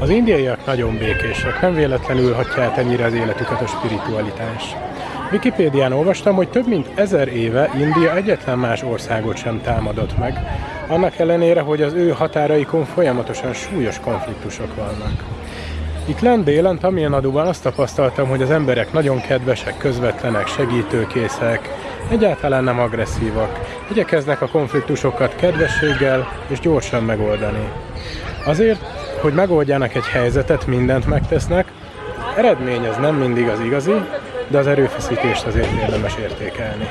Az indiaiak nagyon békések, nem véletlenül hagyja át ennyire az életüket a spiritualitás. Wikipédián olvastam, hogy több mint ezer éve India egyetlen más országot sem támadott meg, annak ellenére, hogy az ő határaikon folyamatosan súlyos konfliktusok vannak. Itt lent délen, Tamil azt tapasztaltam, hogy az emberek nagyon kedvesek, közvetlenek, segítőkészek, egyáltalán nem agresszívak, igyekeznek a konfliktusokat kedvességgel és gyorsan megoldani. Azért, hogy megoldjanak egy helyzetet, mindent megtesznek, eredmény ez nem mindig az igazi, de az erőfeszítést azért érdemes értékelni.